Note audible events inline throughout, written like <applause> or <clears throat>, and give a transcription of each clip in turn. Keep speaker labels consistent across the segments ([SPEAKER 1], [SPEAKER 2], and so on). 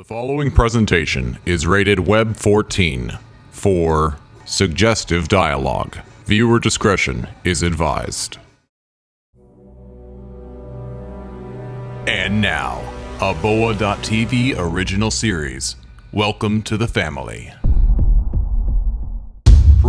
[SPEAKER 1] The following presentation is rated Web 14 for suggestive dialogue. Viewer discretion is advised. And now, a Boa.tv original series. Welcome to the family.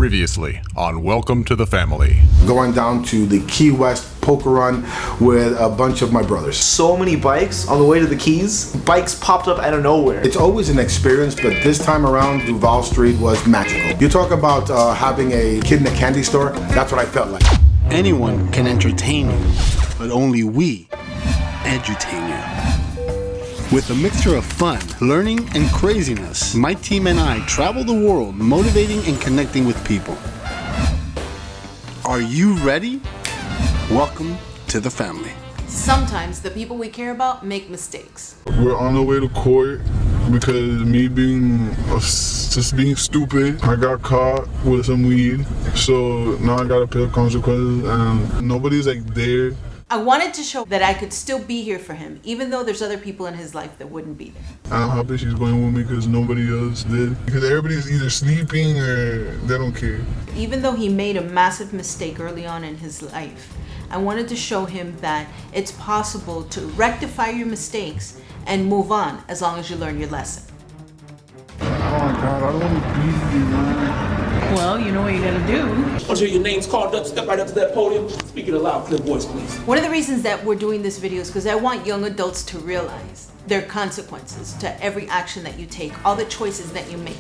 [SPEAKER 1] Previously on Welcome to the Family.
[SPEAKER 2] going down to the Key West poker run with a bunch of my brothers.
[SPEAKER 3] so many bikes on the way to the Keys. Bikes popped up out of nowhere.
[SPEAKER 2] It's always an experience, but this time around, Duval Street was magical. You talk about uh, having a kid in a candy store, that's what I felt like.
[SPEAKER 4] Anyone can entertain you, but only we edutain you. With a mixture of fun, learning, and craziness, my team and I travel the world motivating and connecting with people. Are you ready? Welcome to the family.
[SPEAKER 5] Sometimes the people we care about make mistakes.
[SPEAKER 6] We're on the way to court because me being just being stupid, I got caught with some weed. So now I gotta pay the consequences, and nobody's like there.
[SPEAKER 5] I wanted to show that I could still be here for him, even though there's other people in his life that wouldn't be there.
[SPEAKER 6] I'm happy she's going with me because nobody else did. Because everybody's either sleeping or they don't care.
[SPEAKER 5] Even though he made a massive mistake early on in his life, I wanted to show him that it's possible to rectify your mistakes and move on as long as you learn your lesson.
[SPEAKER 6] Oh my god, I don't want to be here, man.
[SPEAKER 5] Well, you know what you gotta do.
[SPEAKER 7] Once your name's called up, step right up to that podium. Speak in a loud, clear voice, please.
[SPEAKER 5] One of the reasons that we're doing this video is because I want young adults to realize there are consequences to every action that you take, all the choices that you make.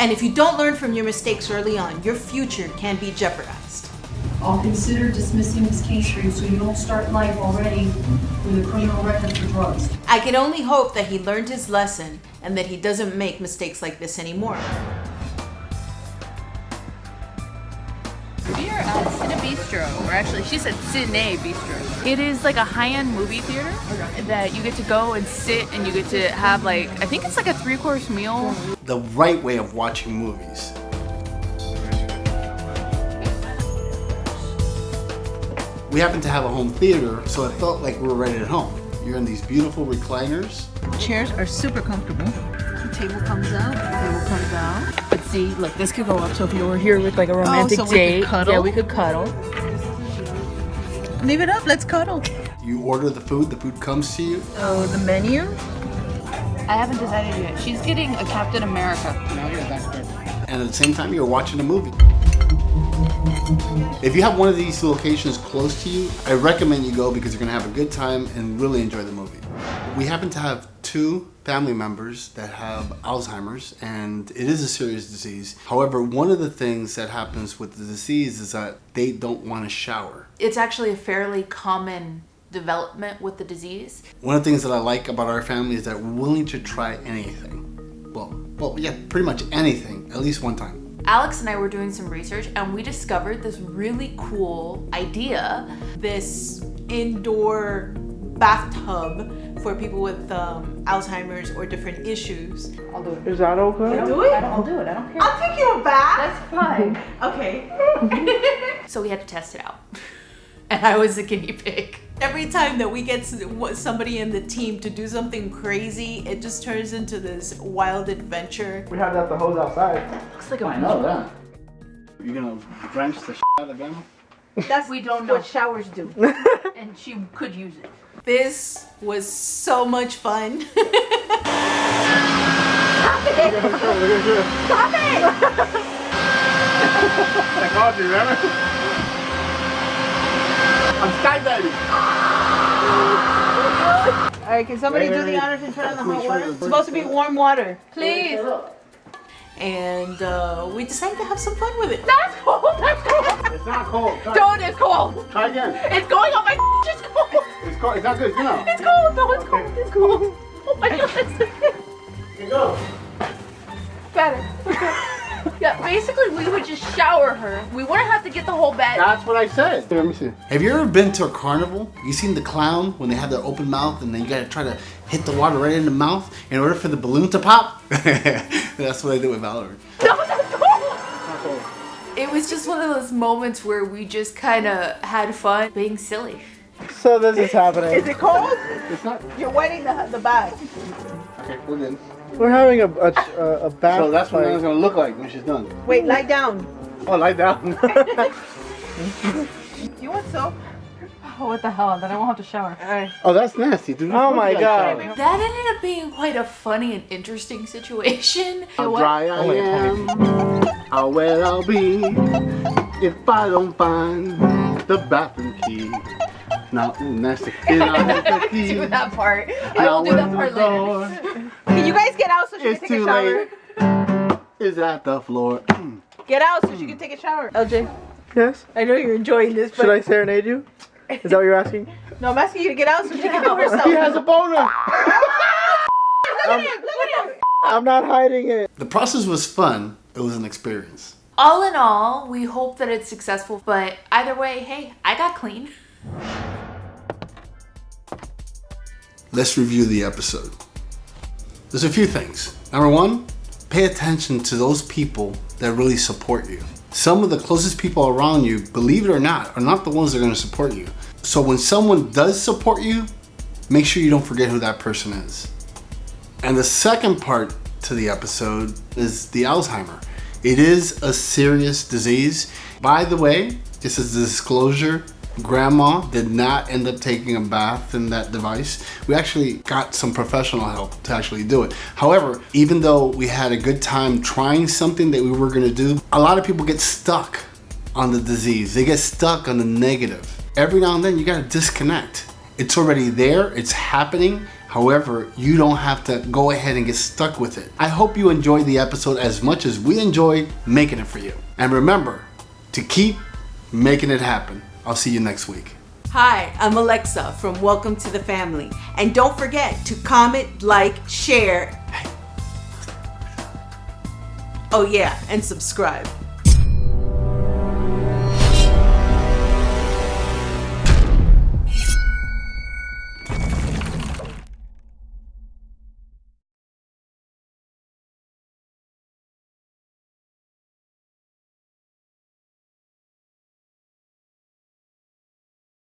[SPEAKER 5] And if you don't learn from your mistakes early on, your future can be jeopardized.
[SPEAKER 8] I'll consider dismissing this case for you so you don't start life already with a criminal record for drugs.
[SPEAKER 5] I can only hope that he learned his lesson and that he doesn't make mistakes like this anymore.
[SPEAKER 9] We are at Cine Bistro, or actually, she said Cine Bistro. It is like a high-end movie theater that you get to go and sit and you get to have like I think it's like a three-course meal.
[SPEAKER 4] The right way of watching movies. We happen to have a home theater, so it felt like we were right at home. You're in these beautiful recliners.
[SPEAKER 9] Chairs are super comfortable. The table comes out. The table comes out. But see, look, this could go up. So if you were here with like a oh, romantic
[SPEAKER 5] so we could
[SPEAKER 9] date,
[SPEAKER 5] cuddle?
[SPEAKER 9] yeah, we could cuddle. Leave it up. Let's cuddle.
[SPEAKER 4] You order the food, the food comes to you.
[SPEAKER 9] Oh, the menu. I haven't decided yet. She's getting a Captain America.
[SPEAKER 4] and at the same time you're watching a movie. If you have one of these locations close to you, I recommend you go because you're gonna have a good time and really enjoy the movie. We happen to have two family members that have Alzheimer's and it is a serious disease. However, one of the things that happens with the disease is that they don't want to shower.
[SPEAKER 9] It's actually a fairly common development with the disease.
[SPEAKER 4] One of the things that I like about our family is that we're willing to try anything. Well, well, yeah, pretty much anything, at least one time.
[SPEAKER 9] Alex and I were doing some research and we discovered this really cool idea.
[SPEAKER 5] This indoor bathtub for people with um, Alzheimer's or different issues.
[SPEAKER 3] Is that okay?
[SPEAKER 5] I'll Do it?
[SPEAKER 9] I'll do it, I don't care.
[SPEAKER 5] I'll take you a bath.
[SPEAKER 9] That's fine. <laughs>
[SPEAKER 5] Okay. <laughs>
[SPEAKER 9] so we had to test it out. And I was the guinea pig.
[SPEAKER 5] Every time that we get somebody in the team to do something crazy, it just turns into this wild adventure.
[SPEAKER 3] We had that the hose outside.
[SPEAKER 9] Looks like a
[SPEAKER 4] I know that. You're gonna drench the shit out of the them?
[SPEAKER 9] That's we don't know what showers do. <laughs> and she could use it.
[SPEAKER 5] This was so much fun. <laughs> Stop it! Stop it!
[SPEAKER 3] I called you, remember? I'm skydiving.
[SPEAKER 5] All right, can somebody do the honors and turn on the hot water? It's supposed to be warm water.
[SPEAKER 9] Please.
[SPEAKER 5] And uh, we decided to have some fun with it.
[SPEAKER 9] That's cold. That's cold.
[SPEAKER 3] It's not cold. Try,
[SPEAKER 9] Don't. It's cold.
[SPEAKER 3] try again.
[SPEAKER 9] It's going on my. <laughs> It's cold.
[SPEAKER 3] It's cold. It's not good. No.
[SPEAKER 9] It's cold. No, it's cold. It's cold. Oh my god. <laughs>
[SPEAKER 3] Here you go.
[SPEAKER 9] Better. <laughs> Yeah, basically we would just shower her. We wouldn't have to get the whole bed.
[SPEAKER 3] That's what I said. Here, let me see.
[SPEAKER 4] Have you ever been to a carnival? You seen the clown when they have their open mouth and then you gotta try to hit the water right in the mouth in order for the balloon to pop? <laughs> That's what I did with Valerie.
[SPEAKER 9] No, that's cold. It was just one of those moments where we just kind of had fun being silly.
[SPEAKER 3] So this is happening.
[SPEAKER 10] Is it cold?
[SPEAKER 4] It's not.
[SPEAKER 10] You're wetting the, the bag.
[SPEAKER 4] Okay, we're good.
[SPEAKER 3] We're having a a, a, a bath.
[SPEAKER 4] So that's what it's gonna look like when she's done.
[SPEAKER 10] Wait, lie down.
[SPEAKER 4] Oh, lie down. <laughs> <laughs>
[SPEAKER 10] You want soap?
[SPEAKER 9] Oh, what the hell? Then I won't have to shower.
[SPEAKER 10] Alright.
[SPEAKER 4] oh, that's nasty, dude.
[SPEAKER 3] Oh my god.
[SPEAKER 9] That ended up being quite a funny and interesting situation.
[SPEAKER 4] How
[SPEAKER 9] What?
[SPEAKER 4] dry I oh, am, how wet I'll be if I don't find the bathroom key. Now, ooh, nasty. And I have the <laughs>
[SPEAKER 9] do that part. I
[SPEAKER 4] Now
[SPEAKER 9] will do that part
[SPEAKER 4] the
[SPEAKER 9] later.
[SPEAKER 10] Can you guys get out so she
[SPEAKER 4] is
[SPEAKER 10] can take a
[SPEAKER 4] too
[SPEAKER 10] shower?
[SPEAKER 4] late, is at the floor. <clears throat>
[SPEAKER 10] Get out so she can take a shower. LJ,
[SPEAKER 3] Yes.
[SPEAKER 10] I know you're enjoying this, but
[SPEAKER 3] Should I serenade you? Is that what you're asking? <laughs>
[SPEAKER 10] no, I'm asking you to get out so she can do it <laughs> herself.
[SPEAKER 3] He has a boner.
[SPEAKER 10] Look at him! Look at him!
[SPEAKER 3] I'm not hiding it.
[SPEAKER 4] The process was fun. It was an experience.
[SPEAKER 9] All in all, we hope that it's successful, but either way, hey, I got clean.
[SPEAKER 4] Let's review the episode. There's a few things. Number one, pay attention to those people that really support you. Some of the closest people around you, believe it or not, are not the ones that are going to support you. So when someone does support you, make sure you don't forget who that person is. And the second part to the episode is the Alzheimer. It is a serious disease. By the way, this is a disclosure. Grandma did not end up taking a bath in that device. We actually got some professional help to actually do it. However, even though we had a good time trying something that we were gonna do, a lot of people get stuck on the disease. They get stuck on the negative. Every now and then you gotta disconnect. It's already there, it's happening. However, you don't have to go ahead and get stuck with it. I hope you enjoyed the episode as much as we enjoyed making it for you. And remember to keep making it happen. I'll see you next week.
[SPEAKER 5] Hi, I'm Alexa from Welcome to the Family. And don't forget to comment, like, share. Oh, yeah, and subscribe.